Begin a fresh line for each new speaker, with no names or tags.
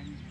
and